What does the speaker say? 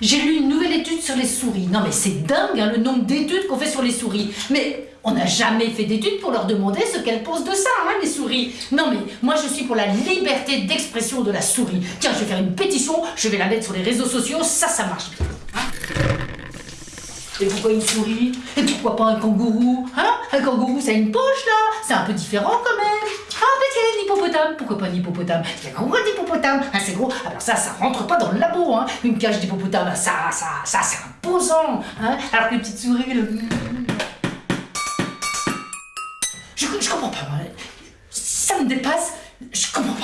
J'ai lu une nouvelle étude sur les souris. Non mais c'est dingue hein, le nombre d'études qu'on fait sur les souris. Mais on n'a jamais fait d'études pour leur demander ce qu'elles pensent de ça, hein, les souris. Non mais moi je suis pour la liberté d'expression de la souris. Tiens, je vais faire une pétition, je vais la mettre sur les réseaux sociaux, ça, ça marche hein. Et pourquoi une souris? Et pourquoi pas un kangourou? Hein? Un kangourou, ça a une poche là C'est un peu différent quand même. Ah, mais tiens, un Pourquoi pas un hippopotame? Il y a gros d'hippopotame. Ah, c'est gros. Alors ça, ça rentre pas dans le labo. Hein. Une cage d'hippopotame, ça, ça, ça, c'est imposant. Hein Alors que les petites souris, le... Je, comprends pas. Ça me dépasse. Je comprends.